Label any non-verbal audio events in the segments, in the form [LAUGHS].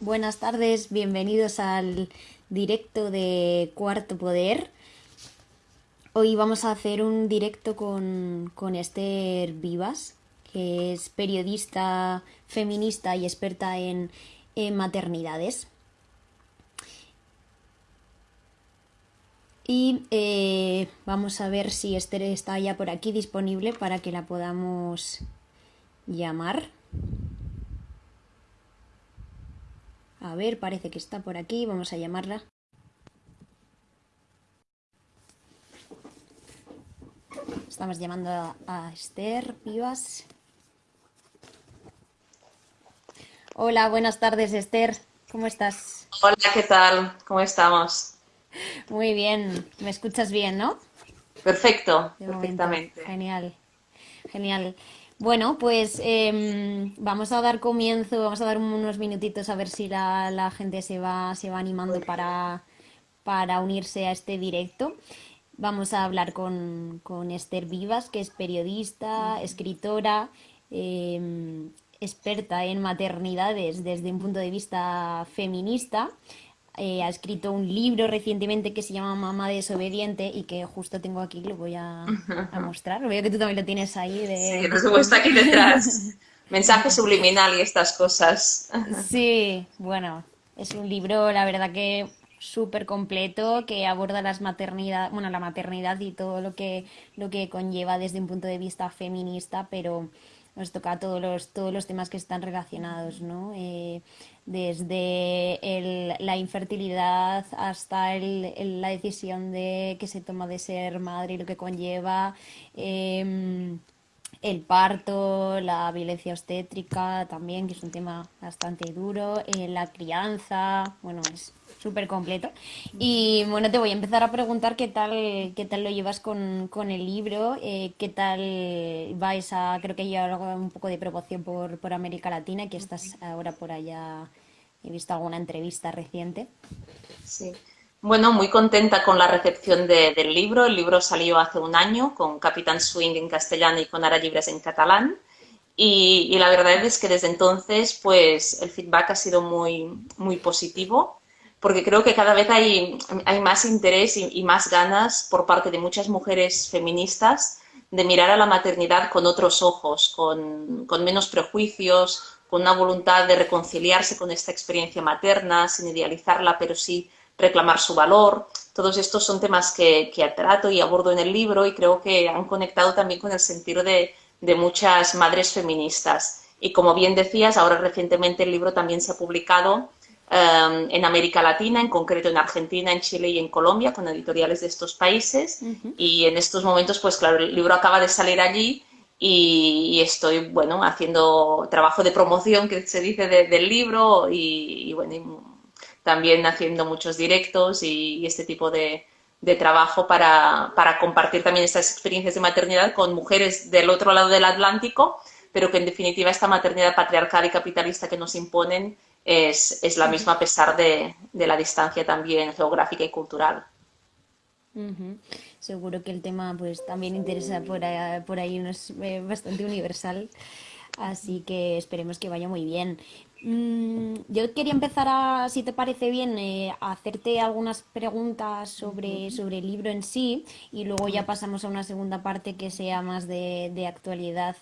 Buenas tardes, bienvenidos al directo de Cuarto Poder. Hoy vamos a hacer un directo con, con Esther Vivas, que es periodista feminista y experta en, maternidades. Y eh, vamos a ver si Esther está ya por aquí disponible para que la podamos llamar. A ver, parece que está por aquí. Vamos a llamarla. Estamos llamando a, a Esther Vivas. Hola, buenas tardes, Esther. ¿Cómo estás? Hola, ¿qué tal? ¿Cómo estamos? Muy bien. ¿Me escuchas bien, no? Perfecto, De momento. perfectamente. Genial, genial. Bueno, pues em, vamos a dar comienzo, vamos a dar unos minutitos a ver si la, la gente se va, se va animando para, para unirse a este directo. Vamos a hablar con, con Esther Vivas, que es periodista, escritora, em, experta en maternidades desde un punto de vista feminista. Eh, ha escrito un libro recientemente que se llama Mamá desobediente y que justo tengo aquí, lo voy a, a [LAUGHS] mostrar. Veo que tú también lo tienes ahí Sí, de... por supuesto, aquí detrás. [LAUGHS] Mensaje subliminal y estas cosas. [LAUGHS] Sí, bueno, es un libro, la verdad que súper completo que aborda las maternidad, bueno, la maternidad y todo lo que, lo que conlleva desde un punto de vista feminista, pero nos toca todos los, todos los temas que están relacionados, ¿no? Eh, desde la infertilidad hasta el- la decisión de que se toma de ser madre y lo que conlleva. em, el parto, la violencia obstétrica también, que es un tema bastante duro, eh, la crianza, bueno, es súper completo. Y bueno, te voy a empezar a preguntar qué tal, qué tal lo llevas con, con el libro, eh, qué tal va esa, creo que ya un poco de promoción por, por América Latina, que estás ahora por allá, he visto alguna entrevista reciente. Sí. Bueno, muy contenta con la recepción de- del libro. El libro salió hace un año con Capitán Swing en castellano y con Ara Libres en catalán. Y, y la verdad es que desde entonces, pues el feedback ha sido muy, muy positivo, porque creo que cada vez hay, hay más interés y, más ganas por parte de muchas mujeres feministas de mirar a la maternidad con otros ojos, con, con menos prejuicios, con una voluntad de reconciliarse con esta experiencia materna, sin idealizarla, pero sí reclamar su valor. Todos estos son temas que, que trato y abordo en el libro y creo que han conectado también con el sentido de, de muchas madres feministas. Y como bien decías, ahora recientemente el libro también se ha publicado eh, en América Latina, en concreto en Argentina, en Chile y en Colombia, con editoriales de estos países. Ujú. Y en estos momentos, pues claro, el libro acaba de salir allí y, y estoy, bueno, haciendo trabajo de promoción, que se dice, de- del libro y, y, bueno, y también haciendo muchos directos y, y este tipo de, de trabajo para, para compartir también estas experiencias de maternidad con mujeres del otro lado del Atlántico, pero que en definitiva esta maternidad patriarcal y capitalista que nos imponen es, es la misma a pesar de, de la distancia también geográfica y cultural. Seguro que el tema pues también interesa por ahí, por ahí, es eh, bastante universal, así que esperemos que vaya muy bien. Mm, yo quería empezar a, si te parece bien, eh, a hacerte algunas preguntas sobre, sobre el libro en sí y luego ya pasamos a una segunda parte que sea más de, de actualidad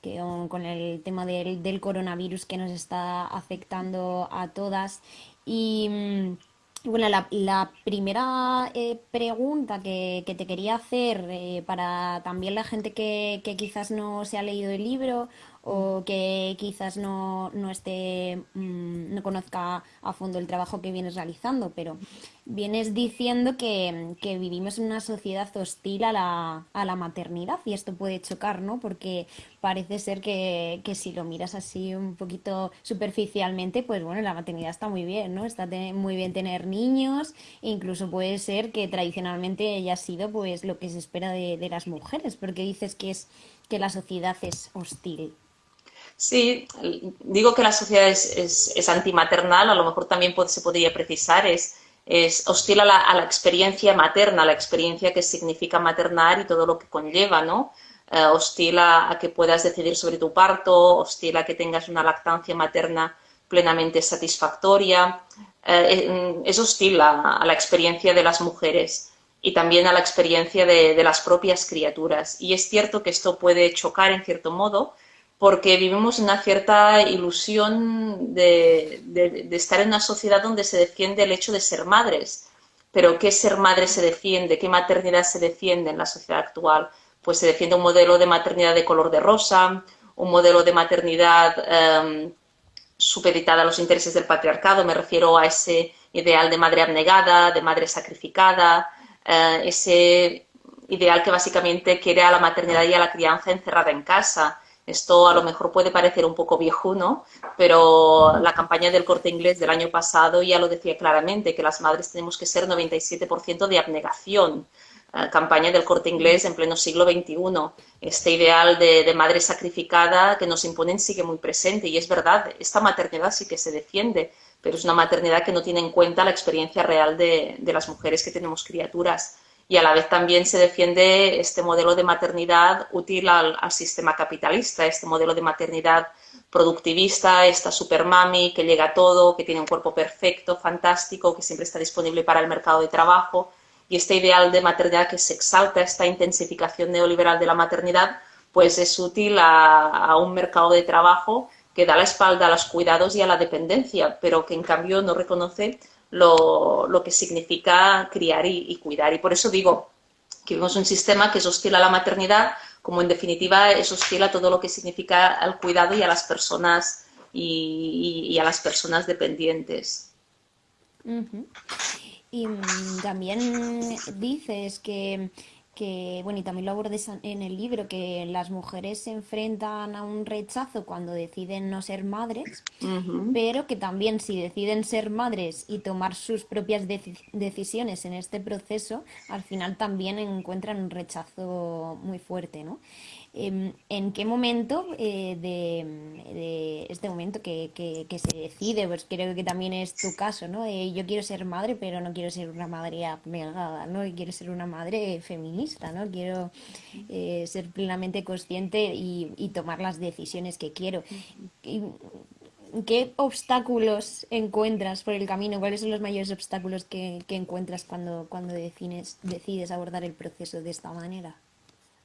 que, con el tema del, del coronavirus que nos está afectando a todas. Y mm, bueno, la, la primera eh, pregunta que, que te quería hacer eh, para también la gente que, que quizás no se ha leído el libro o que quizás no, no esté, mm, no conozca a fondo el trabajo que vienes realizando, pero vienes diciendo que, que vivimos en una sociedad hostil a la, a la maternidad y esto puede chocar, ¿no? Porque parece ser que, que si lo miras así un poquito superficialmente, pues bueno, la maternidad está muy bien, ¿no? Está muy bien tener niños, e incluso puede ser que tradicionalmente haya sido pues lo que se espera de, de las mujeres, porque dices que es que la sociedad es hostil. Sí, digo que la sociedad es, es, es antimaternal, a lo mejor también se podría precisar, es, es hostil a la, a la experiencia materna, la experiencia que significa maternar y todo lo que conlleva, ¿no? Eh, hostil a, que puedas decidir sobre tu parto, hostil a que tengas una lactancia materna plenamente satisfactoria. Eh, es hostil a, la experiencia de las mujeres y también a la experiencia de, las propias criaturas. Y es cierto que esto puede chocar en cierto modo porque vivimos una cierta ilusión de, estar en una sociedad donde se defiende el hecho de ser madres. Pero ¿qué ser madre se defiende? ¿Qué maternidad se defiende en la sociedad actual? Pues se defiende un modelo de maternidad de color de rosa, un modelo de maternidad em, supeditada a los intereses del patriarcado, me refiero a ese ideal de madre abnegada, de madre sacrificada, eh, ese ideal que básicamente quiere a la maternidad y a la crianza encerrada en casa. Esto a lo mejor puede parecer un poco viejuno, pero la campaña del corte inglés del año pasado ya lo decía claramente, que las madres tenemos que ser 97% de abnegación. Eh, campaña del corte inglés en pleno siglo XXI. Este ideal de, madre sacrificada que nos imponen sigue muy presente y es verdad, esta maternidad sí que se defiende, pero es una maternidad que no tiene en cuenta la experiencia real de, las mujeres que tenemos criaturas. Y a la vez también se defiende este modelo de maternidad útil al, sistema capitalista, este modelo de maternidad productivista, esta super mami que llega a todo, que tiene un cuerpo perfecto, fantástico, que siempre está disponible para el mercado de trabajo. Y este ideal de maternidad que se exalta, esta intensificación neoliberal de la maternidad, pues es útil a, un mercado de trabajo que da la espalda a los cuidados y a la dependencia, pero que en cambio no reconoce lo, que significa criar y, cuidar. Y por eso digo que vemos un sistema que es hostil a la maternidad, como en definitiva es hostil a todo lo que significa el cuidado y a las personas y, a las personas dependientes. Y mm, también dices que, que, bueno, y también lo abordes en el libro, que las mujeres se enfrentan a un rechazo cuando deciden no ser madres, pero que también si deciden ser madres y tomar sus propias decisiones en este proceso, al final también encuentran un rechazo muy fuerte, ¿no? Em, ¿En qué momento eh, de, este momento que, se decide? Pues creo que también es tu caso, ¿no? Eh, yo quiero ser madre, pero no quiero ser una madre abnegada, ¿no? quiero ser una madre feminista, ¿no? Quiero eh, ser plenamente consciente y, tomar las decisiones que quiero. ¿Qué obstáculos encuentras por el camino? ¿Cuáles son los mayores obstáculos que, encuentras cuando, cuando decides abordar el proceso de esta manera?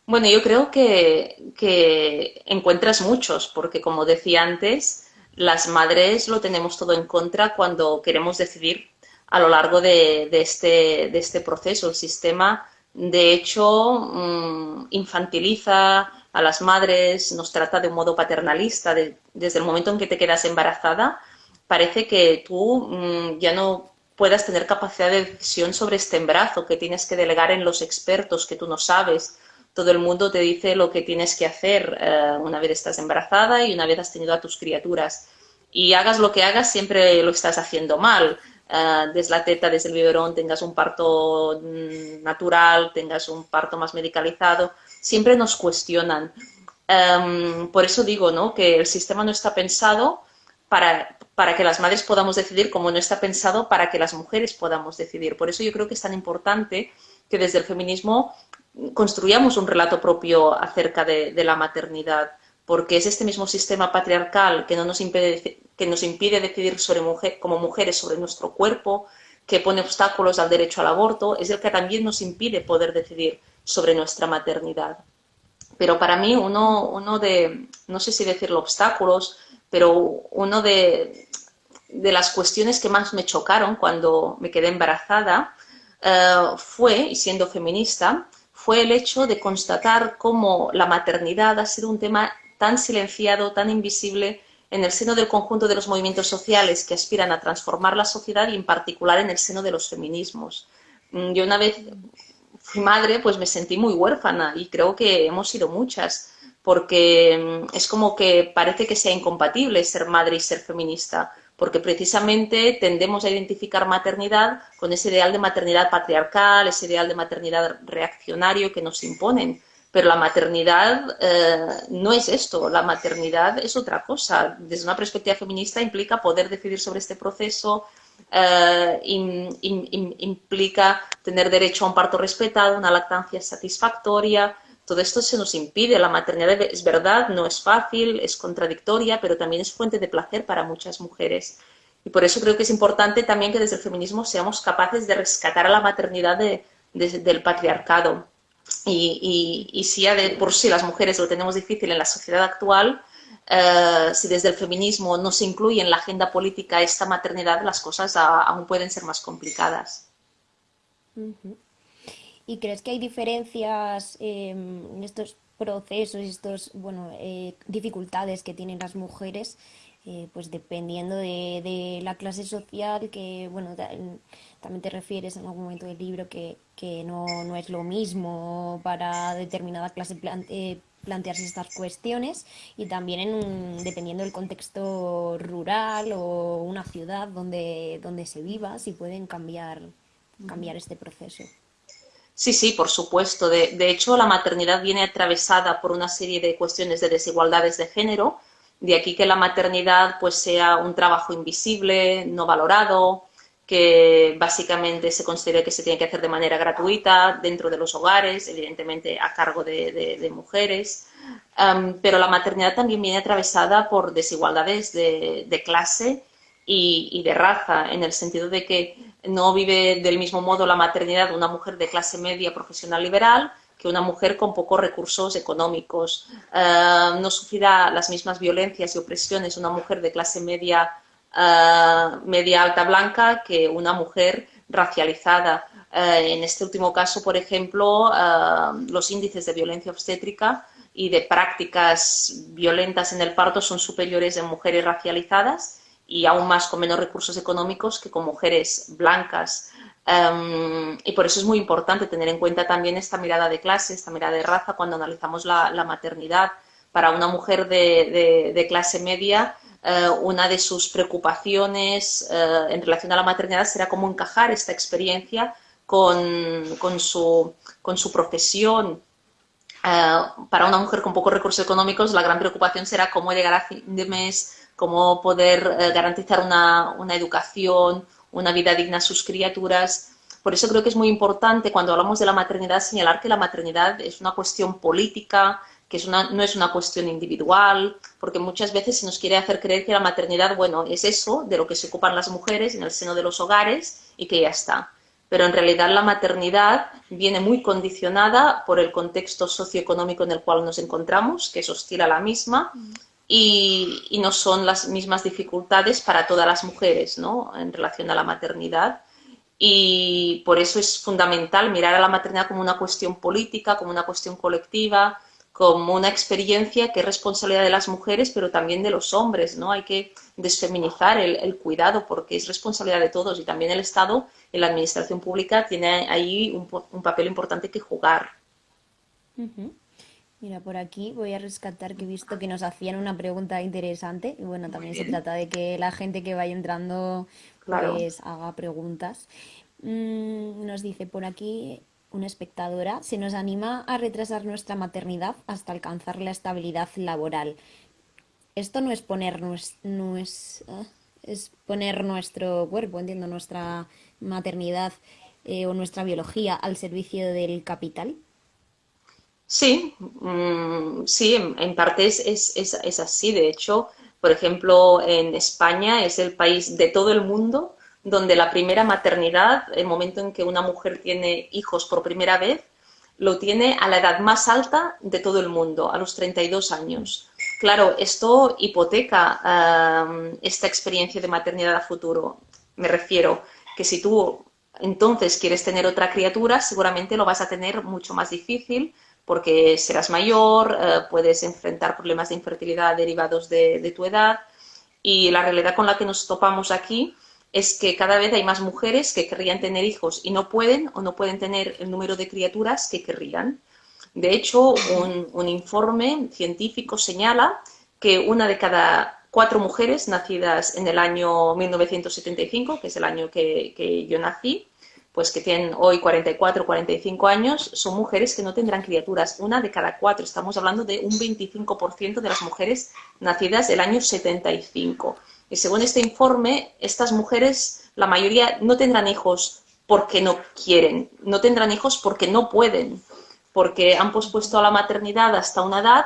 Bueno, yo creo que, encuentras muchos, porque como decía antes, las madres lo tenemos todo en contra cuando queremos decidir a lo largo de, este, de este, proceso. El sistema, de hecho, mm, infantiliza a las madres, nos trata de un modo paternalista. desde el momento en que te quedas embarazada, parece que tú mm, ya no puedas tener capacidad de decisión sobre este embarazo, que tienes que delegar en los expertos que tú no sabes, todo el mundo te dice lo que tienes que hacer eh, una vez estás embarazada y una vez has tenido a tus criaturas. Y hagas lo que hagas, siempre lo estás haciendo mal. Uh, desde la teta, desde el biberón, tengas un parto mm, natural, tengas un parto más medicalizado, siempre nos cuestionan. Em, por eso digo ¿no? que el sistema no está pensado para, para que las madres podamos decidir, como no está pensado para que las mujeres podamos decidir. Por eso yo creo que es tan importante que desde el feminismo construyamos un relato propio acerca de, la maternidad, porque es este mismo sistema patriarcal que, no nos, impide, que nos impide decidir sobre mujer, como mujeres sobre nuestro cuerpo, que pone obstáculos al derecho al aborto, es el que también nos impide poder decidir sobre nuestra maternidad. Pero para mí uno, uno de, no sé si decirlo obstáculos, pero uno de, de las cuestiones que más me chocaron cuando me quedé embarazada eh, fue, y siendo feminista, fue el hecho de constatar cómo la maternidad ha sido un tema tan silenciado, tan invisible en el seno del conjunto de los movimientos sociales que aspiran a transformar la sociedad y en particular en el seno de los feminismos. Mm, yo una vez fui madre, pues me sentí muy huérfana y creo que hemos sido muchas, porque mm, es como que parece que sea incompatible ser madre y ser feminista porque precisamente tendemos a identificar maternidad con ese ideal de maternidad patriarcal, ese ideal de maternidad reaccionario que nos imponen. Pero la maternidad eh, no es esto, la maternidad es otra cosa. Desde una perspectiva feminista implica poder decidir sobre este proceso, eh, implica tener derecho a un parto respetado, una lactancia satisfactoria, todo esto se nos impide. La maternidad es verdad, no es fácil, es contradictoria, pero también es fuente de placer para muchas mujeres. Y por eso creo que es importante también que desde el feminismo seamos capaces de rescatar a la maternidad del patriarcado. Y, si ya de por sí las mujeres lo tenemos difícil en la sociedad actual, eh, si desde el feminismo no se incluye en la agenda política esta maternidad, las cosas aún pueden ser más complicadas. ¿Y crees que hay diferencias em, en estos procesos, estas bueno, eh, dificultades que tienen las mujeres, eh, pues dependiendo de, la clase social, que bueno, también te refieres en algún momento del libro que, no, es lo mismo para determinada clase eh, plantearse estas cuestiones y también en dependiendo del contexto rural o una ciudad donde, donde se viva, si pueden cambiar, cambiar este proceso. Sí, sí, por supuesto. De, hecho, la maternidad viene atravesada por una serie de cuestiones de desigualdades de género, de aquí que la maternidad pues sea un trabajo invisible, no valorado, que básicamente se considere que se tiene que hacer de manera gratuita dentro de los hogares, evidentemente a cargo de, mujeres. pero la maternidad también viene atravesada por desigualdades de, clase y, de raza, en el sentido de que no vive del mismo modo la maternidad una mujer de clase media profesional liberal que una mujer con pocos recursos económicos. Eh, no sufrirá las mismas violencias y opresiones una mujer de clase media, eh, media alta blanca que una mujer racializada. Eh, en este último caso, por ejemplo, los índices de violencia obstétrica y de prácticas violentas en el parto son superiores en mujeres racializadas y aún más con menos recursos económicos que con mujeres blancas. Em, y por eso es muy importante tener en cuenta también esta mirada de clase, esta mirada de raza cuando analizamos la, maternidad. Para una mujer de, clase media, eh, una de sus preocupaciones eh, en relación a la maternidad será cómo encajar esta experiencia con, con, su, con su, profesión. Eh, para una mujer con pocos recursos económicos, la gran preocupación será cómo llegar a fin de mes cómo poder eh, garantizar una, educación, una vida digna a sus criaturas. Por eso creo que es muy importante cuando hablamos de la maternidad señalar que la maternidad es una cuestión política, que es una, no es una cuestión individual, porque muchas veces se nos quiere hacer creer que la maternidad, bueno, es eso, de lo que se ocupan las mujeres en el seno de los hogares y que ya está. Pero en realidad la maternidad viene muy condicionada por el contexto socioeconómico en el cual nos encontramos, que es hostil a la misma, y, no son las mismas dificultades para todas las mujeres ¿no? en relación a la maternidad. Y por eso es fundamental mirar a la maternidad como una cuestión política, como una cuestión colectiva, como una experiencia que es responsabilidad de las mujeres, pero también de los hombres. ¿no? Hay que desfeminizar el, cuidado porque es responsabilidad de todos y también el Estado en la administración pública tiene ahí un, papel importante que jugar. Mira, por aquí voy a rescatar que he visto que nos hacían una pregunta interesante. Y bueno, también se trata de que la gente que vaya entrando pues haga preguntas. Mm, nos dice por aquí una espectadora, se nos anima a retrasar nuestra maternidad hasta alcanzar la estabilidad laboral. Esto no es poner, no es, ah, es, poner nuestro cuerpo, entiendo, nuestra maternidad eh, o nuestra biología al servicio del capital. Sí, mm, sí, en, parte es, así. De hecho, por ejemplo, en España es el país de todo el mundo donde la primera maternidad, el momento en que una mujer tiene hijos por primera vez, lo tiene a la edad más alta de todo el mundo, a los 32 años. Claro, esto hipoteca esta experiencia de maternidad a futuro. Me refiero que si tú entonces quieres tener otra criatura, seguramente lo vas a tener mucho más difícil porque serás mayor, eh, puedes enfrentar problemas de infertilidad derivados de, tu edad y la realidad con la que nos topamos aquí es que cada vez hay más mujeres que querrían tener hijos y no pueden o no pueden tener el número de criaturas que querrían. De hecho, un, informe científico señala que una de cada cuatro mujeres nacidas en el año 1975, que es el año que yo nací, pues que tienen hoy 44, 45 años, son mujeres que no tendrán criaturas, una de cada cuatro. Estamos hablando de un 25% de las mujeres nacidas del año 75. Y según este informe, estas mujeres, la mayoría no tendrán hijos porque no quieren, no tendrán hijos porque no pueden, porque han pospuesto a la maternidad hasta una edad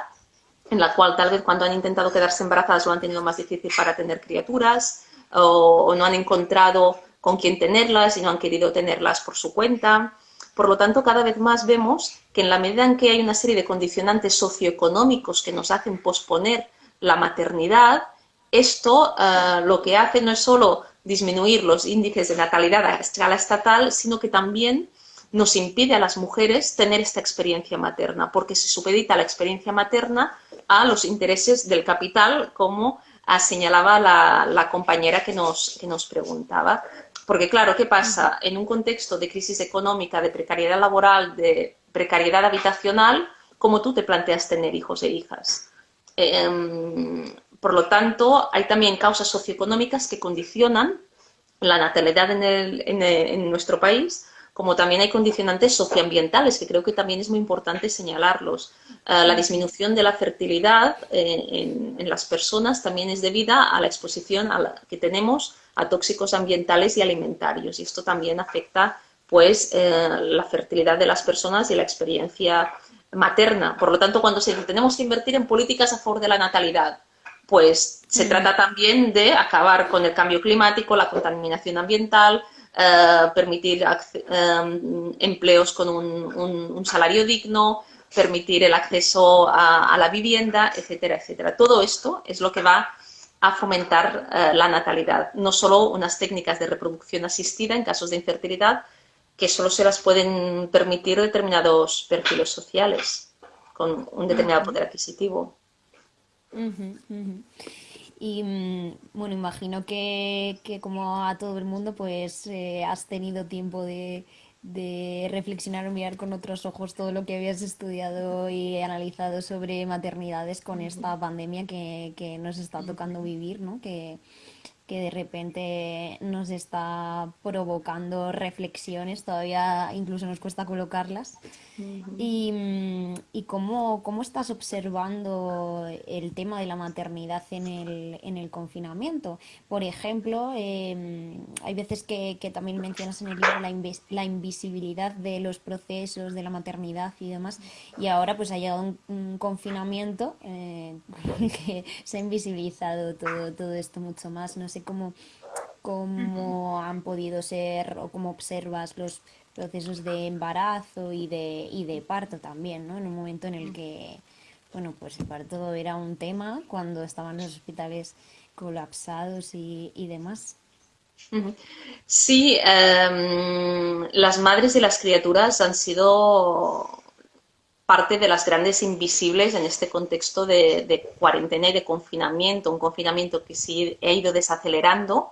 en la cual tal vez cuando han intentado quedarse embarazadas lo han tenido más difícil para tener criaturas o, no han encontrado con quién tenerlas y no han querido tenerlas por su cuenta. Por lo tanto, cada vez más vemos que en la medida en que hay una serie de condicionantes socioeconómicos que nos hacen posponer la maternidad, esto eh, lo que hace no es solo disminuir los índices de natalidad a escala estatal, sino que también nos impide a las mujeres tener esta experiencia materna, porque se supedita la experiencia materna a los intereses del capital, como señalaba la, compañera que nos, que nos preguntaba. Porque claro, ¿qué pasa? En un contexto de crisis económica, de precariedad laboral, de precariedad habitacional, ¿cómo tú te planteas tener hijos e hijas? Em, por lo tanto, hay también causas socioeconómicas que condicionan la natalidad en, en nuestro país como también hay condicionantes socioambientales, que creo que también es muy importante señalarlos. Eh, la disminución de la fertilidad eh, en, las personas también es debida a la exposición que tenemos a tóxicos ambientales y alimentarios, y esto también afecta pues, eh, la fertilidad de las personas y la experiencia materna. Por lo tanto, cuando se, tenemos que invertir en políticas a favor de la natalidad, pues se trata también de acabar con el cambio climático, la contaminación ambiental, eh, permitir eh, empleos con un, salario digno, permitir el acceso a, la vivienda, etcétera, etcétera. Todo esto es lo que va a fomentar eh, la natalidad, no solo unas técnicas de reproducción asistida en casos de infertilidad, que solo se las pueden permitir determinados perfiles sociales con un determinado poder adquisitivo. Y mm, bueno, imagino que, como a todo el mundo, pues eh, has tenido tiempo de, de reflexionar o mirar con otros ojos todo lo que habías estudiado y analizado sobre maternidades con esta pandemia que, que nos está tocando vivir, ¿no? Que, que de repente nos está provocando reflexiones, todavía incluso nos cuesta colocarlas. Y, mm, y cómo, cómo, estás observando el tema de la maternidad en el, en el confinamiento. Por ejemplo, em, hay veces que, que, también mencionas en el libro la, la, invisibilidad de los procesos de la maternidad y demás, y ahora pues ha llegado un, confinamiento eh, [LAUGHS] que se ha invisibilizado todo, todo esto mucho más. No sé cómo, cómo han podido ser o cómo observas los procesos de embarazo y de, y de parto también, ¿no? En un momento en el que, bueno, pues el parto era un tema cuando estaban los hospitales colapsados y, y demás. Sí, em, las madres y las criaturas han sido parte de las grandes invisibles en este contexto de, cuarentena y de confinamiento, un confinamiento que sí ha ido desacelerando,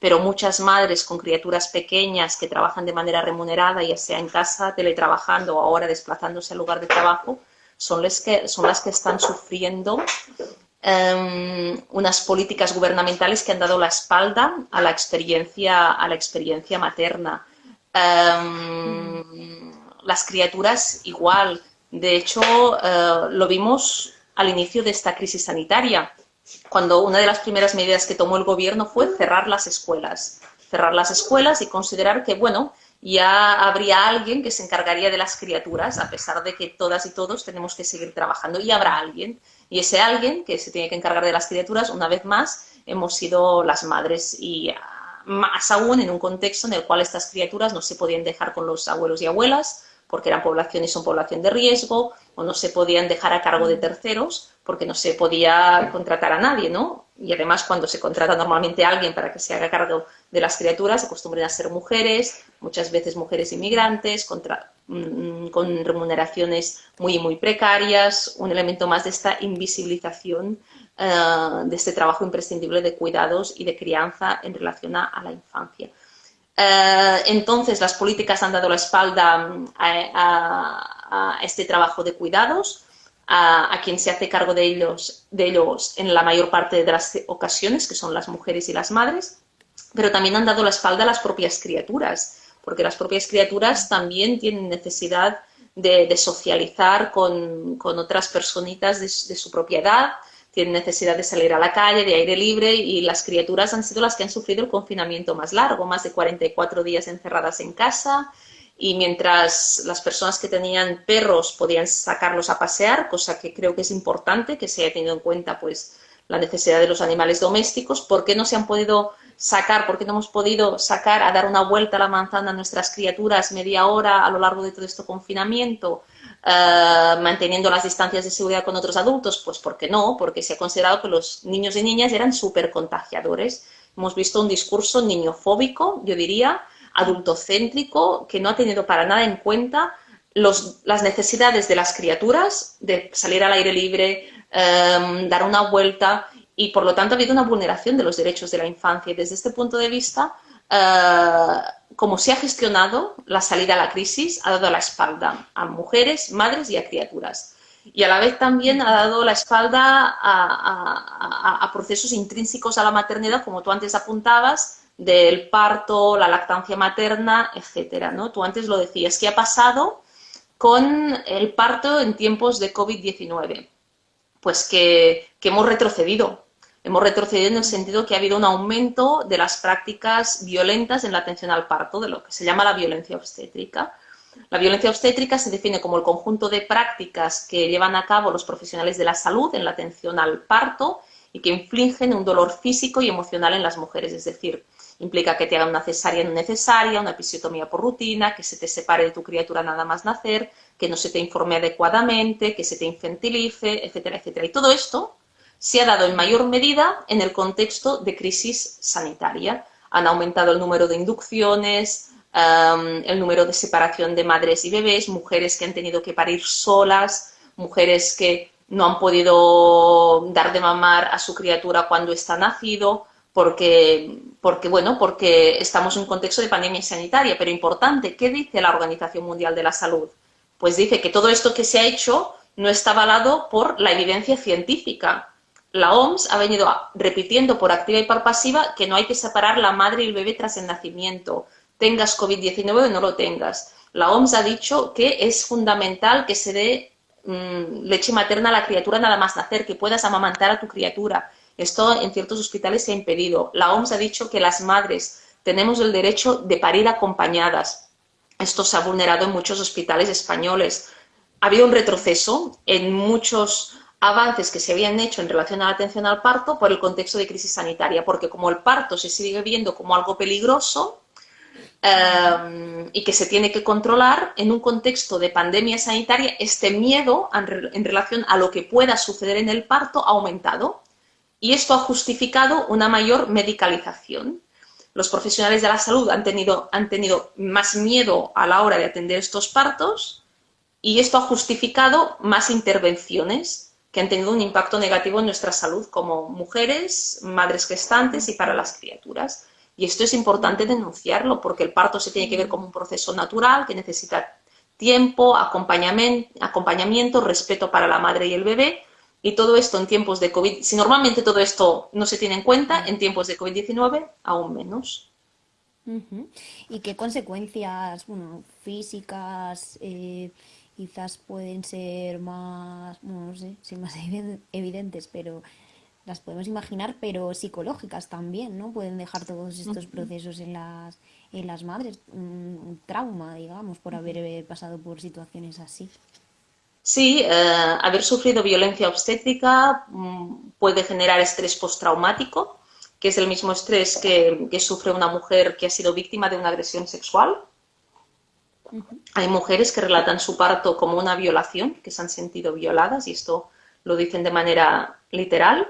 pero muchas madres con criaturas pequeñas que trabajan de manera remunerada, ya sea en casa, teletrabajando o ahora desplazándose al lugar de trabajo, son las que, son las que están sufriendo um, unas políticas gubernamentales que han dado la espalda a la experiencia, a la experiencia materna. Um, las criaturas igual, de hecho, uh, lo vimos al inicio de esta crisis sanitaria cuando una de las primeras medidas que tomó el gobierno fue cerrar las escuelas. Cerrar las escuelas y considerar que, bueno, ya habría alguien que se encargaría de las criaturas, a pesar de que todas y todos tenemos que seguir trabajando, y habrá alguien. Y ese alguien que se tiene que encargar de las criaturas, una vez más, hemos sido las madres y ah, más aún en un contexto en el cual estas criaturas no se podían dejar con los abuelos y abuelas, porque eran población y son población de riesgo, o no se podían dejar a cargo de terceros, porque no se podía contratar a nadie, ¿no? Y además cuando se contrata normalmente a alguien para que se haga cargo de las criaturas, acostumbran a ser mujeres, muchas veces mujeres inmigrantes, mm, con remuneraciones muy, muy precarias, un elemento más de esta invisibilización eh, de este trabajo imprescindible de cuidados y de crianza en relación a, la infancia. Eh, entonces, las políticas han dado la espalda mm, a este trabajo de cuidados, a, quien se hace cargo de ellos, de en la mayor parte de las ocasiones, que son las mujeres y las madres, pero también han dado la espalda a las propias criaturas, porque las propias criaturas también tienen necesidad de, socializar con, otras personitas de, de, su propia edad, tienen necesidad de salir a la calle, de aire libre, y las criaturas han sido las que han sufrido el confinamiento más largo, más de 44 días encerradas en casa, y mientras las personas que tenían perros podían sacarlos a pasear, cosa que creo que es importante que se haya tenido en cuenta pues la necesidad de los animales domésticos, ¿por qué no se han podido sacar, por qué no hemos podido sacar a dar una vuelta a la manzana a nuestras criaturas media hora a lo largo de todo este confinamiento, eh, manteniendo las distancias de seguridad con otros adultos? Pues ¿por qué no? Porque se ha considerado que los niños y niñas eran súper contagiadores. Hemos visto un discurso niñofóbico, yo diría, adultocéntrico, que no ha tenido para nada en cuenta las necesidades de las criaturas, de salir al aire libre, em, dar una vuelta, y por lo tanto ha habido una vulneración de los derechos de la infancia. Y desde este punto de vista, eh, como se ha gestionado la salida a la crisis, ha dado la espalda a mujeres, madres y a criaturas. Y a la vez también ha dado la espalda a procesos intrínsecos a la maternidad, como tú antes apuntabas, del parto, la lactancia materna, etcétera, ¿no? Tú antes lo decías, ¿qué ha pasado con el parto en tiempos de COVID-19? Pues que, hemos retrocedido. Hemos retrocedido en el sentido que ha habido un aumento de las prácticas violentas en la atención al parto, de lo que se llama la violencia obstétrica. La violencia obstétrica se define como el conjunto de prácticas que llevan a cabo los profesionales de la salud en la atención al parto y que infligen un dolor físico y emocional en las mujeres, es decir, Implica que te hagan una cesárea no necesaria, una episiotomía por rutina, que se te separe de tu criatura nada más nacer, que no se te informe adecuadamente, que se te infantilice, etcétera, etcétera. Y todo esto se ha dado en mayor medida en el contexto de crisis sanitaria. Han aumentado el número de inducciones, el número de separación de madres y bebés, mujeres que han tenido que parir solas, mujeres que no han podido dar de mamar a su criatura cuando está nacido, porque, porque, bueno, porque estamos en un contexto de pandemia sanitaria, pero importante, ¿qué dice la Organización Mundial de la Salud? Pues dice que todo esto que se ha hecho no está avalado por la evidencia científica. La OMS ha venido repitiendo por activa y por pasiva que no hay que separar la madre y el bebé tras el nacimiento, tengas COVID-19 o no lo tengas. La OMS ha dicho que es fundamental que se dé mm, leche materna a la criatura nada más nacer, que puedas amamantar a tu criatura, esto en ciertos hospitales se ha impedido. La OMS ha dicho que las madres tenemos el derecho de parir acompañadas. Esto se ha vulnerado en muchos hospitales españoles. Ha habido un retroceso en muchos avances que se habían hecho en relación a la atención al parto por el contexto de crisis sanitaria, porque como el parto se sigue viendo como algo peligroso eh, y que se tiene que controlar, en un contexto de pandemia sanitaria, este miedo en relación a lo que pueda suceder en el parto ha aumentado y esto ha justificado una mayor medicalización. Los profesionales de la salud han tenido, han tenido más miedo a la hora de atender estos partos y esto ha justificado más intervenciones que han tenido un impacto negativo en nuestra salud como mujeres, madres gestantes y para las criaturas. Y esto es importante denunciarlo porque el parto se tiene que ver como un proceso natural que necesita tiempo, acompañamiento, respeto para la madre y el bebé, y todo esto en tiempos de COVID, si normalmente todo esto no se tiene en cuenta, en tiempos de COVID-19 aún menos. ¿Y qué consecuencias físicas eh, quizás pueden ser más, no sé, más [LAUGHS] evidentes, pero las podemos imaginar, pero psicológicas también, ¿no? Pueden dejar todos estos procesos en las, en las madres, un trauma, digamos, por haber eh, pasado por situaciones así. Sí, eh, haber sufrido violencia obstétrica mm, puede generar estrés postraumático, que es el mismo estrés que, sufre una mujer que ha sido víctima de una agresión sexual. Hay mujeres que relatan su parto como una violación, que se han sentido violadas, y esto lo dicen de manera literal.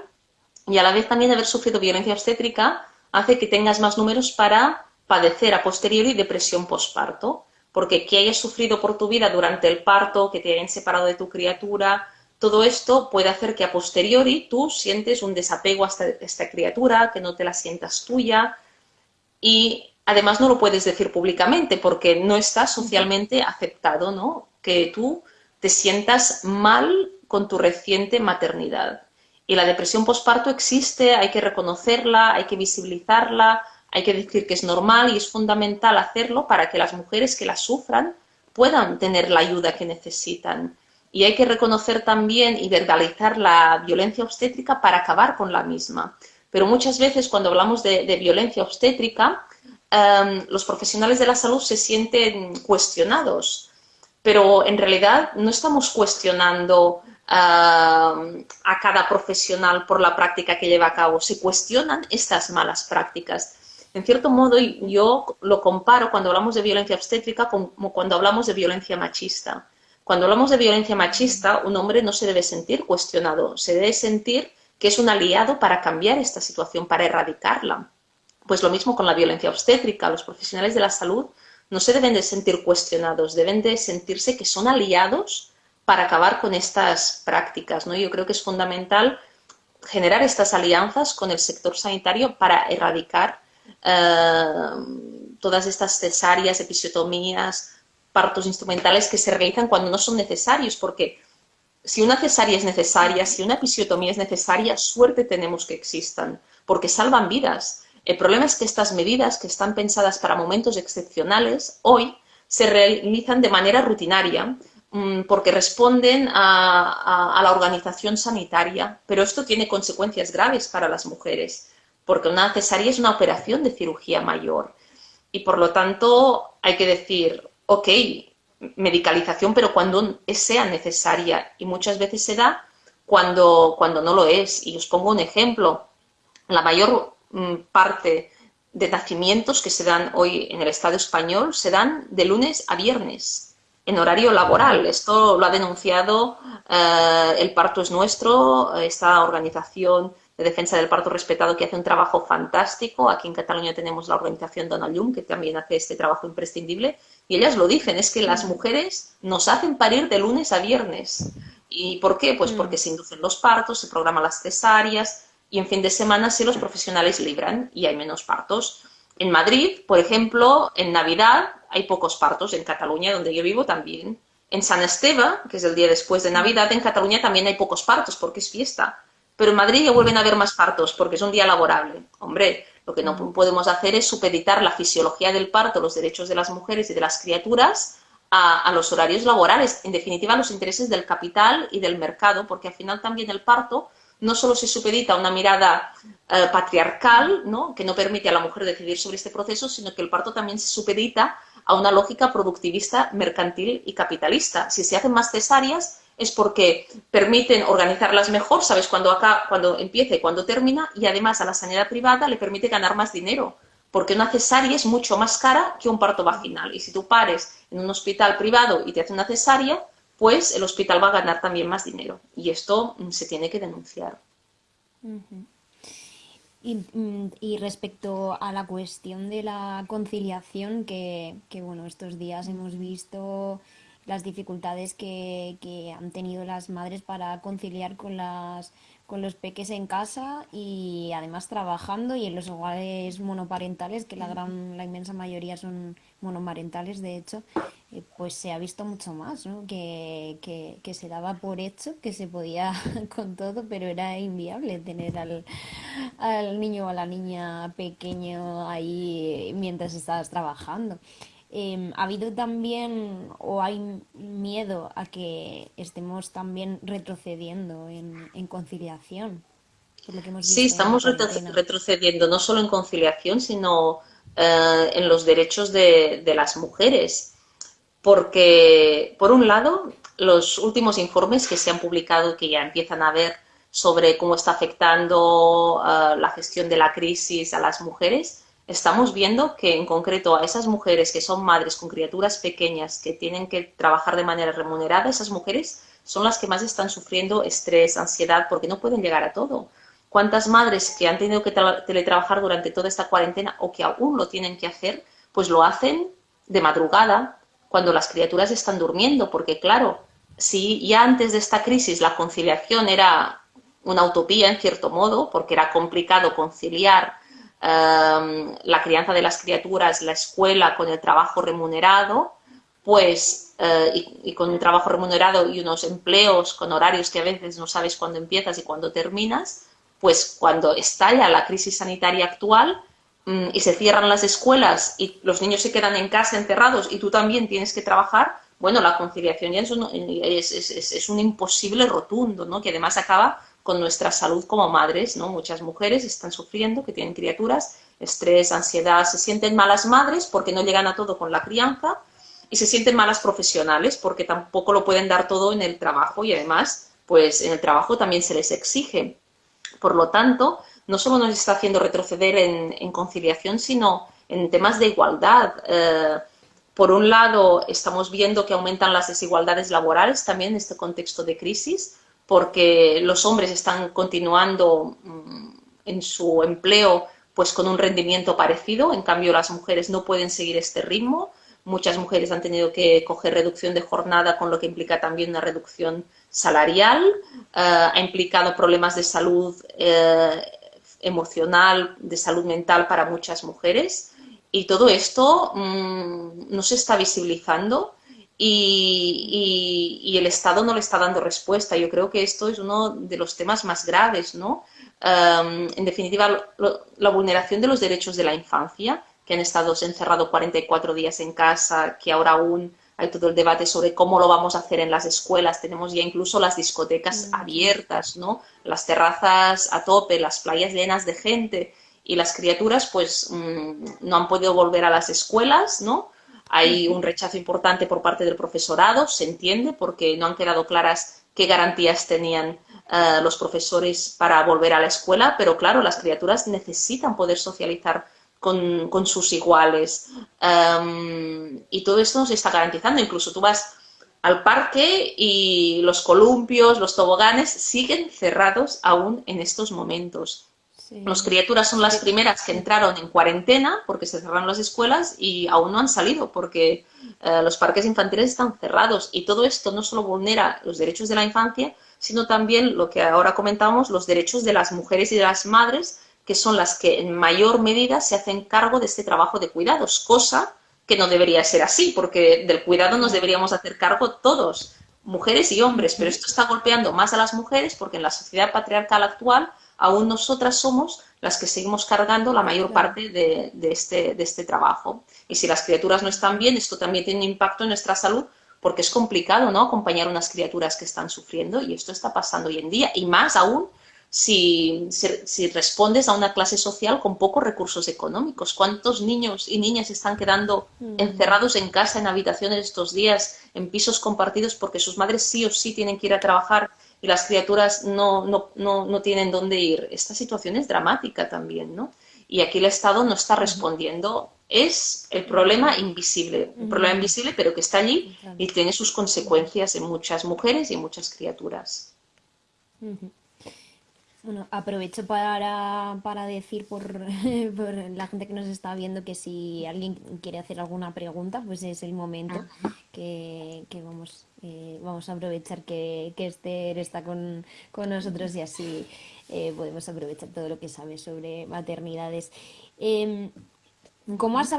Y a la vez también haber sufrido violencia obstétrica hace que tengas más números para padecer a posteriori depresión postparto porque que hayas sufrido por tu vida durante el parto, que te hayan separado de tu criatura, todo esto puede hacer que a posteriori tú sientes un desapego a esta, criatura, que no te la sientas tuya y además no lo puedes decir públicamente porque no está socialmente aceptado, ¿no? Que tú te sientas mal con tu reciente maternidad. Y la depresión postparto existe, hay que reconocerla, hay que visibilizarla, hay que decir que es normal y es fundamental hacerlo para que las mujeres que la sufran puedan tener la ayuda que necesitan. Y hay que reconocer también y verbalizar la violencia obstétrica para acabar con la misma. Pero muchas veces cuando hablamos de, violencia obstétrica, em, los profesionales de la salud se sienten cuestionados, pero en realidad no estamos cuestionando em, a cada profesional por la práctica que lleva a cabo, se cuestionan estas malas prácticas. En cierto modo, yo lo comparo cuando hablamos de violencia obstétrica como cuando hablamos de violencia machista. Cuando hablamos de violencia machista, un hombre no se debe sentir cuestionado, se debe sentir que es un aliado para cambiar esta situación, para erradicarla. Pues lo mismo con la violencia obstétrica, los profesionales de la salud no se deben de sentir cuestionados, deben de sentirse que son aliados para acabar con estas prácticas. ¿no? Yo creo que es fundamental generar estas alianzas con el sector sanitario para erradicar eh, todas estas cesáreas, episiotomías, partos instrumentales que se realizan cuando no son necesarios, porque si una cesárea es necesaria, si una episiotomía es necesaria, suerte tenemos que existan, porque salvan vidas. El problema es que estas medidas, que están pensadas para momentos excepcionales, hoy se realizan de manera rutinaria, mm, porque responden a, a, la organización sanitaria, pero esto tiene consecuencias graves para las mujeres, porque una cesárea es una operación de cirugía mayor. Y por lo tanto, hay que decir, ok, medicalización, pero cuando sea necesaria. Y muchas veces se da cuando, cuando no lo es. Y os pongo un ejemplo. La mayor parte de nacimientos que se dan hoy en el Estado español se dan de lunes a viernes, en horario laboral. Esto lo ha denunciado eh, El Parto es Nuestro, esta organización de defensa del parto respetado que hace un trabajo fantástico. Aquí en Cataluña tenemos la organización Dona Llum, que también hace este trabajo imprescindible. Y ellas lo dicen, es que las mujeres nos hacen parir de lunes a viernes. ¿Y por qué? Pues mm. porque se inducen los partos, se programan las cesáreas y en fin de semana sí los profesionales libran y hay menos partos. En Madrid, por ejemplo, en Navidad hay pocos partos, en Cataluña, donde yo vivo también. En San Esteban, que es el día después de Navidad, en Cataluña también hay pocos partos porque es fiesta pero en Madrid ya vuelven a haber más partos porque es un día laborable. Hombre, lo que no podemos hacer es supeditar la fisiología del parto, los derechos de las mujeres y de las criaturas a, los horarios laborales, en definitiva a los intereses del capital y del mercado, porque al final también el parto no solo se supedita a una mirada eh, patriarcal, ¿no? que no permite a la mujer decidir sobre este proceso, sino que el parto también se supedita a una lógica productivista, mercantil y capitalista. Si se hacen más cesáreas, es porque permiten organizarlas mejor, sabes cuándo cuando empieza y cuándo termina, y además a la sanidad privada le permite ganar más dinero, porque una cesárea es mucho más cara que un parto vaginal. Y si tú pares en un hospital privado y te hace una cesárea, pues el hospital va a ganar también más dinero. Y esto mm, se tiene que denunciar. Mm, y, respecto a la cuestión de la conciliación, que, que bueno, estos días hemos visto las dificultades que, que han tenido las madres para conciliar con las con los peques en casa y además trabajando y en los hogares monoparentales, que la gran, la inmensa mayoría son monomarentales, de hecho, pues se ha visto mucho más, ¿no? Que, que, que, se daba por hecho que se podía [LAUGHS] con todo, pero era inviable tener al, al niño o a la niña pequeño ahí mientras estabas trabajando. Em, ¿Ha habido también o hay miedo a que estemos también retrocediendo en, conciliación? sí, estamos retrocediendo no solo en conciliación, sino eh, en los derechos de, las mujeres. Porque, por un lado, los últimos informes que se han publicado, que ya empiezan a ver sobre cómo está afectando eh, la gestión de la crisis a las mujeres, estamos viendo que en concreto a esas mujeres que son madres con criaturas pequeñas que tienen que trabajar de manera remunerada, esas mujeres son las que más están sufriendo estrés, ansiedad, porque no pueden llegar a todo. ¿Cuántas madres que han tenido que teletrabajar durante toda esta cuarentena o que aún lo tienen que hacer, pues lo hacen de madrugada, cuando las criaturas están durmiendo? Porque claro, si ya antes de esta crisis la conciliación era una utopía en cierto modo, porque era complicado conciliar Em, la crianza de las criaturas, la escuela con el trabajo remunerado, pues, eh, y, con un trabajo remunerado y unos empleos con horarios que a veces no sabes cuándo empiezas y cuándo terminas, pues cuando estalla la crisis sanitaria actual y se cierran las escuelas y los niños se quedan en casa encerrados y tú también tienes que trabajar, bueno, la conciliación ya es un, es un imposible rotundo, ¿no? Que además acaba con nuestra salud como madres, ¿no? Muchas mujeres están sufriendo, que tienen criaturas, estrés, ansiedad, se sienten malas madres porque no llegan a todo con la crianza y se sienten malas profesionales porque tampoco lo pueden dar todo en el trabajo y además, pues en el trabajo también se les exige. Por lo tanto, no solo nos está haciendo retroceder en, conciliación, sino en temas de igualdad. Eh, por un lado, estamos viendo que aumentan las desigualdades laborales también en este contexto de crisis, porque los hombres están continuando mm, en su empleo pues con un rendimiento parecido, en cambio las mujeres no pueden seguir este ritmo. Muchas mujeres han tenido que coger reducción de jornada, con lo que implica también una reducción salarial. Eh, ha implicado problemas de salud eh, emocional, de salud mental para muchas mujeres. Y todo esto mm, no se está visibilizando y, el Estado no le está dando respuesta. Yo creo que esto es uno de los temas más graves, ¿no? Em, en definitiva, la vulneración de los derechos de la infancia, que han estado encerrados 44 días en casa, que ahora aún hay todo el debate sobre cómo lo vamos a hacer en las escuelas. Tenemos ya incluso las discotecas mm. abiertas, ¿no? Las terrazas a tope, las playas llenas de gente y las criaturas pues mm, no han podido volver a las escuelas, ¿no? Hay un rechazo importante por parte del profesorado, se entiende, porque no han quedado claras qué garantías tenían eh, los profesores para volver a la escuela, pero claro, las criaturas necesitan poder socializar con, sus iguales. Em, y todo esto nos está garantizando. Incluso tú vas al parque y los columpios, los toboganes siguen cerrados aún en estos momentos. Las criaturas son las primeras que entraron en cuarentena porque se cerraron las escuelas y aún no han salido porque eh, los parques infantiles están cerrados. Y todo esto no solo vulnera los derechos de la infancia, sino también lo que ahora comentamos, los derechos de las mujeres y de las madres que son las que en mayor medida se hacen cargo de este trabajo de cuidados, cosa que no debería ser así, porque del cuidado nos deberíamos hacer cargo todos, mujeres y hombres, pero esto está golpeando más a las mujeres porque en la sociedad patriarcal actual aún nosotras somos las que seguimos cargando la mayor parte de, este, de este trabajo. Y si las criaturas no están bien, esto también tiene un impacto en nuestra salud porque es complicado ¿no? acompañar a unas criaturas que están sufriendo y esto está pasando hoy en día y más aún si, si, respondes a una clase social con pocos recursos económicos. ¿Cuántos niños y niñas están quedando mm. encerrados en casa, en habitaciones estos días, en pisos compartidos, porque sus madres sí o sí tienen que ir a trabajar y las criaturas no, no, no, no tienen dónde ir? Esta situación es dramática también, ¿no? Y aquí el Estado no está respondiendo. Es el problema invisible, un problema invisible, pero que está allí y tiene sus consecuencias en muchas mujeres y en muchas criaturas. Bueno, aprovecho para, para decir por, [LAUGHS] por, la gente que nos está viendo que si alguien quiere hacer alguna pregunta, pues es el momento que, que vamos, eh, vamos a aprovechar que, que Esther está con, con nosotros y así eh, podemos aprovechar todo lo que sabes sobre maternidades. Eh, ¿Cómo has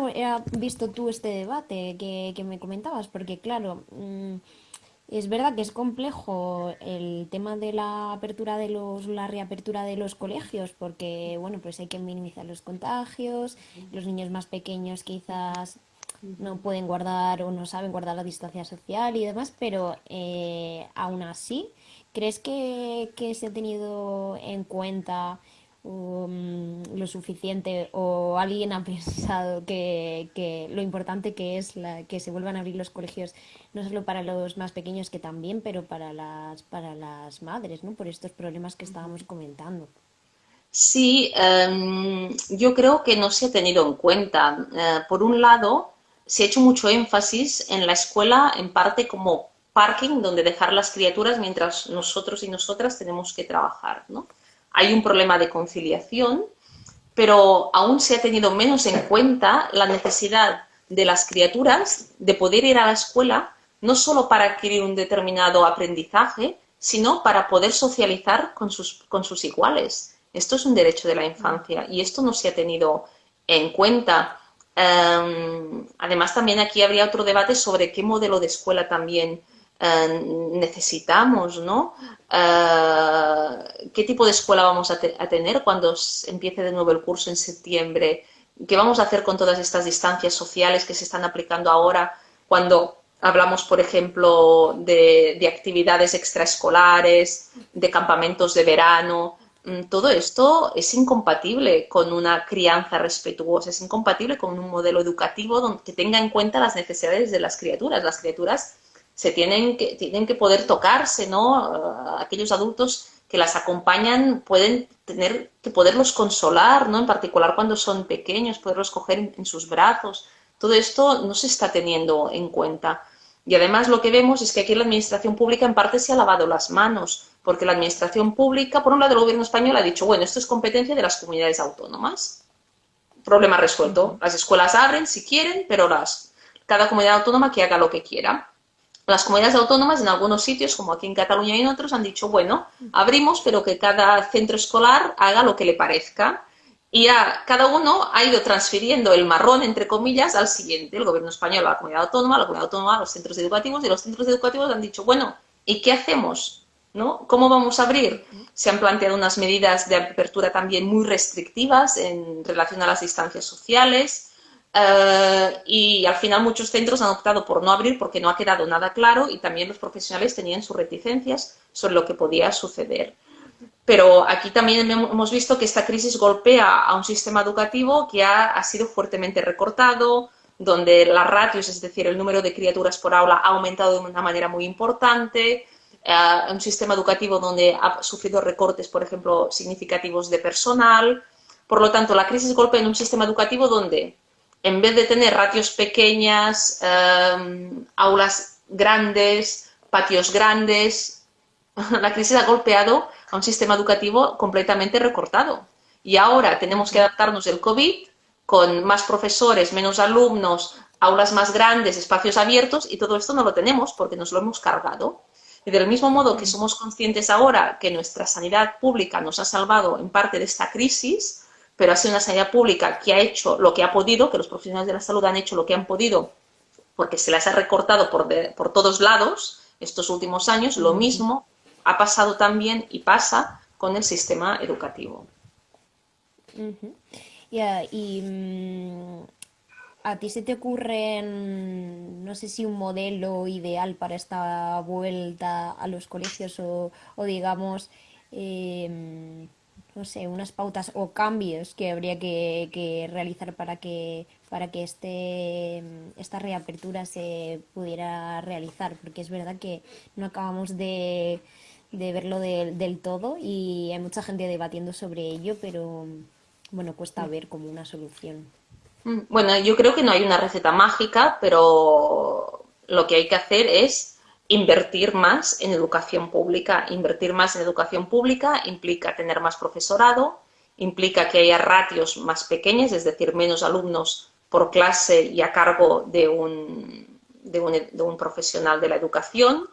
visto tú este debate que, que me comentabas? Porque claro... Mm, es verdad que es complejo el tema de la apertura de los, la reapertura de los colegios, porque bueno, pues hay que minimizar los contagios, los niños más pequeños quizás no pueden guardar o no saben guardar la distancia social y demás, pero eh, aún así, ¿crees que, que se ha tenido en cuenta um, lo suficiente o alguien ha [LAUGHS] pensado que, que, lo importante que es la, que se vuelvan a abrir los colegios no solo para los más pequeños que también pero para las para las madres no por estos problemas que estábamos comentando. Sí um, yo creo que no se ha tenido en cuenta. Uh, por un lado se ha hecho mucho énfasis en la escuela en parte como parking donde dejar las criaturas mientras nosotros y nosotras tenemos que trabajar no hay un problema de conciliación, pero aún se ha tenido menos en cuenta la necesidad de las criaturas de poder ir a la escuela no solo para adquirir un determinado aprendizaje, sino para poder socializar con sus, con sus iguales. Esto es un derecho de la infancia y esto no se ha tenido en cuenta. Em, además, también aquí habría otro debate sobre qué modelo de escuela también eh, necesitamos, ¿no? Eh, ¿Qué tipo de escuela vamos a, tener cuando empiece de nuevo el curso en septiembre? ¿Qué vamos a hacer con todas estas distancias sociales que se están aplicando ahora cuando hablamos, por ejemplo, de, actividades extraescolares, de campamentos de verano? mm, todo esto es incompatible con una crianza respetuosa, es incompatible con un modelo educativo que tenga en cuenta las necesidades de las criaturas. Las criaturas se tienen que, tienen que poder tocarse, ¿no? Aquellos adultos que las acompañan pueden tener que poderlos consolar, ¿no? En particular cuando son pequeños, poderlos coger en sus brazos. Todo esto no se está teniendo en cuenta. Y además lo que vemos es que aquí la administración pública en parte se ha lavado las manos, porque la administración pública, por un lado el gobierno español ha dicho, bueno, esto es competencia de las comunidades autónomas. Problema resuelto. Las escuelas abren si quieren, pero las, cada comunidad autónoma que haga lo que quiera. Las comunidades autónomas en algunos sitios, como aquí en Cataluña y en otros, han dicho, bueno, abrimos, pero que cada centro escolar haga lo que le parezca. Y ya cada uno ha ido transfiriendo el marrón, entre comillas, al siguiente. El gobierno español a la comunidad autónoma, la comunidad autónoma a los centros educativos, y los centros educativos han dicho, bueno, ¿y qué hacemos? ¿No? ¿Cómo vamos a abrir? Se han planteado unas medidas de apertura también muy restrictivas en relación a las distancias sociales eh, y al final muchos centros han optado por no abrir porque no ha quedado nada claro y también los profesionales tenían sus reticencias sobre lo que podía suceder. Pero aquí también hemos visto que esta crisis golpea a un sistema educativo que ha, sido fuertemente recortado, donde las ratios, es decir, el número de criaturas por aula ha aumentado de una manera muy importante, eh, un sistema educativo donde ha sufrido recortes, por ejemplo, significativos de personal. Por lo tanto, la crisis golpea en un sistema educativo donde, en vez de tener ratios pequeñas, eh, aulas grandes, patios grandes, [LAUGHS] la crisis ha golpeado a un sistema educativo completamente recortado. Y ahora tenemos que adaptarnos del COVID con más profesores, menos alumnos, aulas más grandes, espacios abiertos, y todo esto no lo tenemos porque nos lo hemos cargado. Y del mismo modo que somos conscientes ahora que nuestra sanidad pública nos ha salvado en parte de esta crisis, pero ha sido una sanidad pública que ha hecho lo que ha podido, que los profesionales de la salud han hecho lo que han podido, porque se las ha recortado por, por todos lados estos últimos años, lo mismo ha pasado también y pasa con el sistema educativo. y mm, a ti se te ocurre, no sé si un modelo ideal para esta vuelta a los colegios o, digamos, em, no sé, unas pautas o cambios que habría que, realizar para que para que este esta reapertura se pudiera realizar, porque es verdad que no acabamos de de verlo del todo y hay mucha gente debatiendo sobre ello, pero bueno, cuesta ver como una solución. Mm, bueno, yo creo que no hay una receta mágica, pero lo que hay que hacer es invertir más en educación pública. Invertir más en educación pública implica tener más profesorado, implica que haya ratios más pequeñas, es decir, menos alumnos por clase y a cargo de un, profesional de la educación,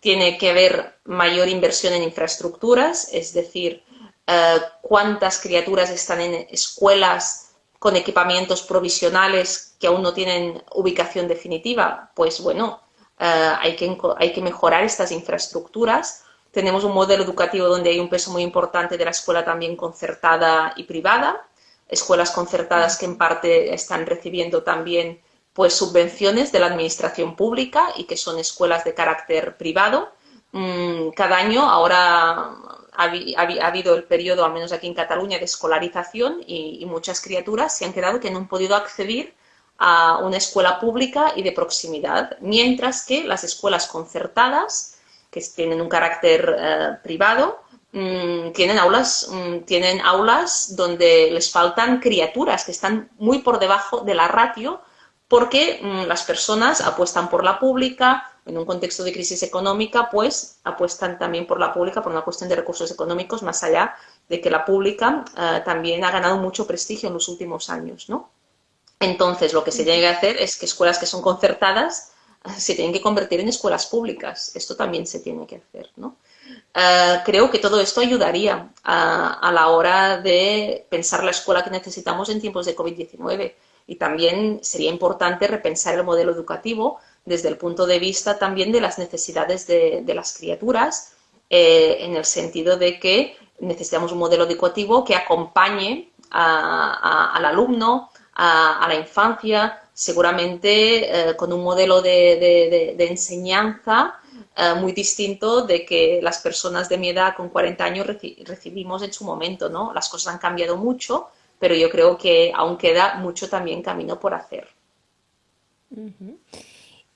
tiene que haber mayor inversión en infraestructuras, es decir, eh, cuántas criaturas están en escuelas con equipamientos provisionales que aún no tienen ubicación definitiva. Pues bueno, hay, que, hay que mejorar estas infraestructuras. Tenemos un modelo educativo donde hay un peso muy importante de la escuela también concertada y privada, escuelas concertadas que en parte están recibiendo también pues subvenciones de la administración pública y que son escuelas de carácter privado. Mm, cada año ahora ha, habido el periodo, al menos aquí en Cataluña, de escolarización y, muchas criaturas se han quedado que no han podido acceder a una escuela pública y de proximidad, mientras que las escuelas concertadas, que tienen un carácter eh, privado, mm, tienen aulas, mm, tienen aulas donde les faltan criaturas que están muy por debajo de la ratio porque mm, las personas apuestan por la pública, en un contexto de crisis económica, pues apuestan también por la pública por una cuestión de recursos económicos, más allá de que la pública eh, también ha ganado mucho prestigio en los últimos años, ¿no? Entonces, lo que se tiene que hacer es que escuelas que son concertadas se tienen que convertir en escuelas públicas. Esto también se tiene que hacer, ¿no? Eh, creo que todo esto ayudaría a, a la hora de pensar la escuela que necesitamos en tiempos de COVID-19 y también sería importante repensar el modelo educativo desde el punto de vista también de las necesidades de, las criaturas, eh, en el sentido de que necesitamos un modelo educativo que acompañe al alumno, a, la infancia, seguramente eh, con un modelo de, enseñanza eh, muy distinto de que las personas de mi edad con 40 años recibimos en su momento, ¿no? Las cosas han cambiado mucho, pero yo creo que aún queda mucho también camino por hacer.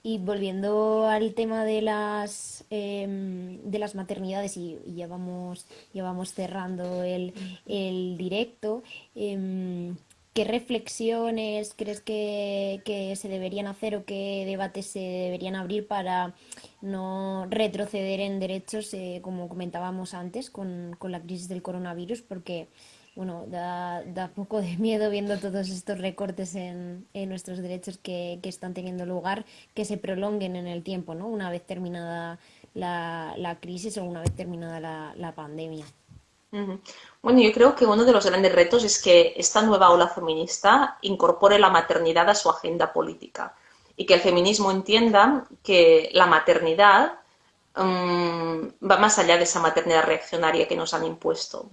Y volviendo al tema de las, em, de las maternidades, y, ya, vamos, ya vamos cerrando el, el directo, em, ¿qué reflexiones crees que, que, se deberían hacer o qué debates se deberían abrir para no retroceder en derechos, eh, como comentábamos antes, con, con la crisis del coronavirus? Porque bueno, da, da poco de miedo viendo todos estos recortes en, en nuestros derechos que, que, están teniendo lugar, que se prolonguen en el tiempo, ¿no? Una vez terminada la, la crisis o una vez terminada la, la pandemia. Bueno, yo creo que uno de los grandes retos es que esta nueva ola feminista incorpore la maternidad a su agenda política y que el feminismo entienda que la maternidad um, va más allá de esa maternidad reaccionaria que nos han impuesto.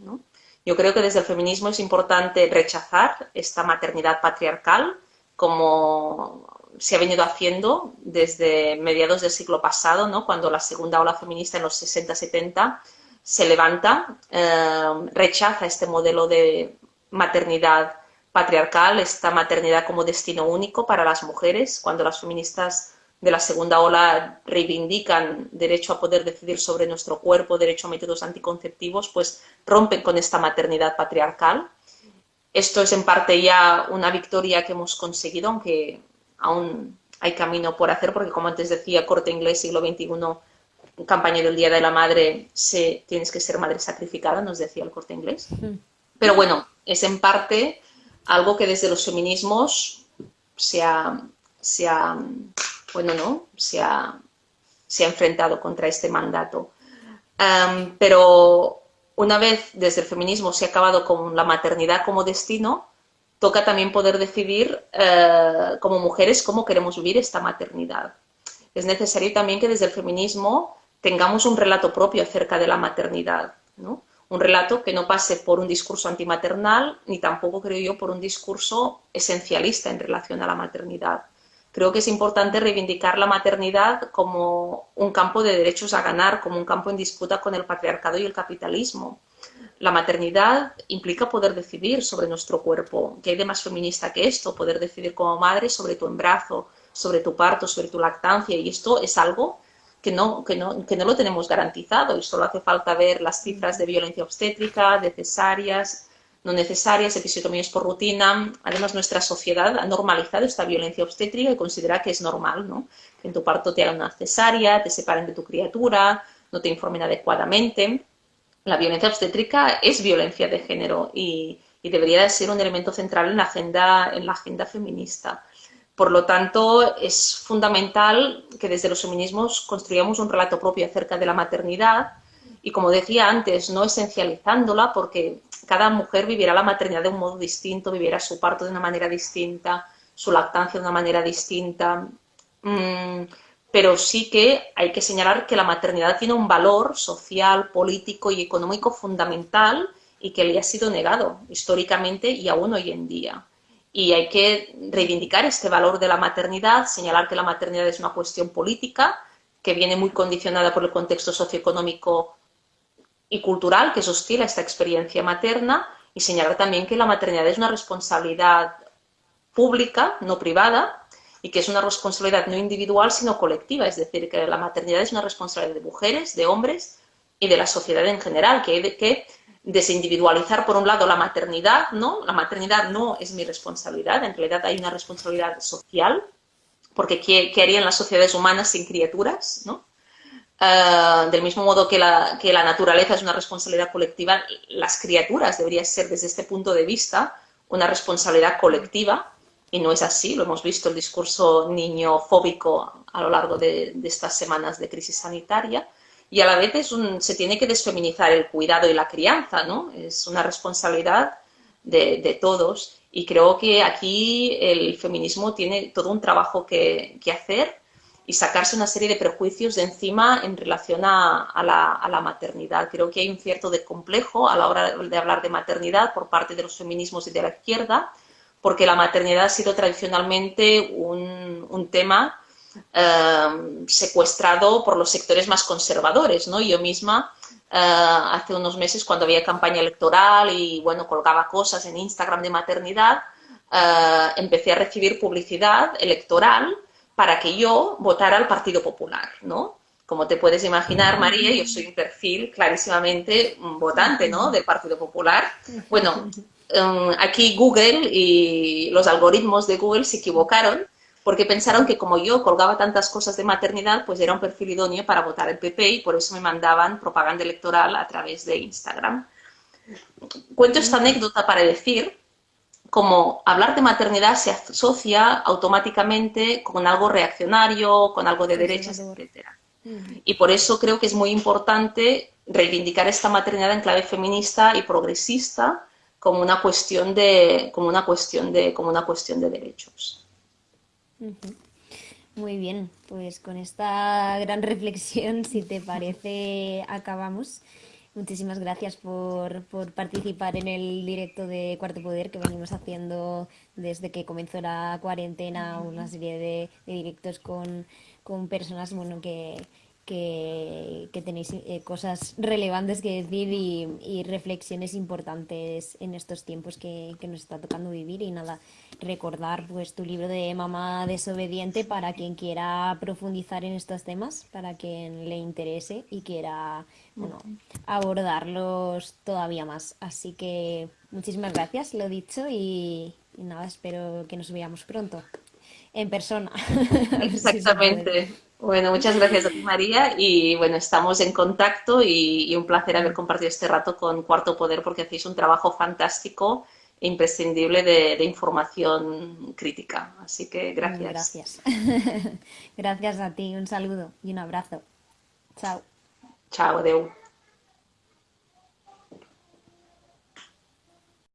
Yo creo que desde el feminismo es importante rechazar esta maternidad patriarcal como se ha venido haciendo desde mediados del siglo pasado, cuando la segunda ola feminista en los 60-70 se levanta, eh, rechaza este modelo de maternidad patriarcal, esta maternidad como destino único para las mujeres, cuando las feministas de la segunda ola reivindican derecho a poder decidir sobre nuestro cuerpo, derecho a métodos anticonceptivos, pues rompen con esta maternidad patriarcal. Esto es en parte ya una victoria que hemos conseguido, aunque aún hay camino por hacer, porque como antes decía, corte inglés, siglo XXI, campaña del Día de la Madre, se, tienes que ser madre sacrificada, nos decía el corte inglés. Pero bueno, es en parte algo que desde los feminismos se ha, se ha bueno, no, se ha, se ha enfrentado contra este mandato. pero una vez desde el feminismo se ha acabado con la maternidad como destino, toca también poder decidir eh, como mujeres cómo queremos vivir esta maternidad. Es necesario también que desde el feminismo tengamos un relato propio acerca de la maternidad, ¿no? un relato que no pase por un discurso antimaternal ni tampoco, creo yo, por un discurso esencialista en relación a la maternidad. Creo que es importante reivindicar la maternidad como un campo de derechos a ganar, como un campo en disputa con el patriarcado y el capitalismo. La maternidad implica poder decidir sobre nuestro cuerpo. ¿Qué hay de más feminista que esto? Poder decidir como madre sobre tu embarazo, sobre tu parto, sobre tu lactancia. Y esto es algo que no, que no, que no lo tenemos garantizado y solo hace falta ver las cifras de violencia obstétrica, de cesáreas, no necesarias, episiotomías por rutina. Además, nuestra sociedad ha normalizado esta violencia obstétrica y considera que es normal, ¿no? Que en tu parto te hagan una cesárea, te separen de tu criatura, no te informen adecuadamente. La violencia obstétrica es violencia de género y, debería de ser un elemento central en la agenda, en la agenda feminista. Por lo tanto, es fundamental que desde los feminismos construyamos un relato propio acerca de la maternidad y, como decía antes, no esencializándola porque cada mujer vivirá la maternidad de un modo distinto, vivirá su parto de una manera distinta, su lactancia de una manera distinta. Mm, pero sí que hay que señalar que la maternidad tiene un valor social, político y económico fundamental y que le ha sido negado históricamente y aún hoy en día. Y hay que reivindicar este valor de la maternidad, señalar que la maternidad es una cuestión política que viene muy condicionada por el contexto socioeconómico y cultural que sostiene esta experiencia materna y señalar también que la maternidad es una responsabilidad pública, no privada, y que es una responsabilidad no individual, sino colectiva, es decir, que la maternidad es una responsabilidad de mujeres, de hombres y de la sociedad en general, que hay que desindividualizar, por un lado, la maternidad, ¿no? La maternidad no es mi responsabilidad, en realidad hay una responsabilidad social, porque ¿qué, qué harían las sociedades humanas sin criaturas, ¿no? Ah, del mismo modo que la, que la naturaleza es una responsabilidad colectiva, las criaturas deberían ser desde este punto de vista una responsabilidad colectiva y no es así, lo hemos visto el discurso niñofóbico a lo largo de, estas semanas de crisis sanitaria y a la vez se tiene que desfeminizar el cuidado y la crianza, ¿no? Es una responsabilidad de, todos y creo que aquí el feminismo tiene todo un trabajo que, hacer y sacarse una serie de prejuicios de encima en relación a, la, maternidad. Creo que hay un cierto complejo a la hora de hablar de maternidad por parte de los feminismos y de la izquierda, porque la maternidad ha sido tradicionalmente un, tema eh, secuestrado por los sectores más conservadores, ¿no? Yo misma eh, hace unos meses cuando había campaña electoral y bueno, colgaba cosas en Instagram de maternidad, eh, empecé a recibir publicidad electoral para que yo votara al Partido Popular, ¿no? Como te puedes imaginar, María, yo soy un perfil clarísimamente votante, ¿no? Del Partido Popular. Bueno, em, aquí Google y los algoritmos de Google se equivocaron porque pensaron que como yo colgaba tantas cosas de maternidad, pues era un perfil idóneo para votar el PP y por eso me mandaban propaganda electoral a través de Instagram. Cuento esta anécdota para decir como hablar de maternidad se asocia automáticamente con algo reaccionario, con algo de derechas, etc. Y por eso creo que es muy importante reivindicar esta maternidad en clave feminista y progresista como una cuestión de, como una cuestión de, como una cuestión de derechos. Muy bien, pues con esta gran reflexión, si te parece, acabamos. Muchísimas gracias por, participar en el directo de Cuarto Poder que venimos haciendo desde que comenzó la cuarentena, una serie de, de directos con, con personas bueno, que, que, tenéis eh, cosas relevantes que decir y, reflexiones importantes en estos tiempos que, nos está tocando vivir. Y nada, recordar pues tu libro de Mamá desobediente para quien quiera profundizar en estos temas, para quien le interese y quiera bueno, abordarlos todavía más. Así que muchísimas gracias, lo dicho, y, y nada, espero que nos veamos pronto en persona. [LAUGHS] Exactamente. Bueno, muchas gracias María. Y bueno, estamos en contacto y, un placer haber compartido este rato con Cuarto Poder porque hacéis un trabajo fantástico e imprescindible de, información crítica. Así que gracias. Gracias. [LAUGHS] gracias a ti. Un saludo y un abrazo. Chao. Chao, Adeu.